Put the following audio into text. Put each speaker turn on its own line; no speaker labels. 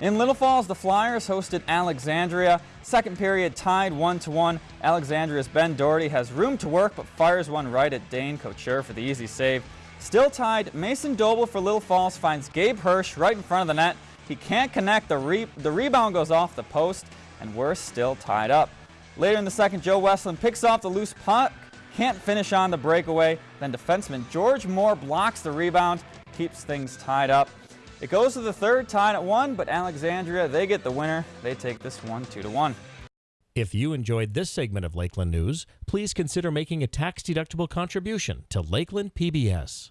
In Little Falls, the Flyers hosted Alexandria. Second period tied 1 to 1. Alexandria's Ben Doherty has room to work but fires one right at Dane Couture for the easy save. Still tied, Mason Doble for Little Falls finds Gabe Hirsch right in front of the net. He can't connect, the, re the rebound goes off the post, and we're still tied up. Later in the second, Joe Westland picks off the loose puck, can't finish on the breakaway. Then defenseman George Moore blocks the rebound, keeps things tied up. It goes to the third, tied at one, but Alexandria, they get the winner. They take this one two to one.
If you enjoyed this segment of Lakeland News, please consider making a tax-deductible contribution to Lakeland PBS.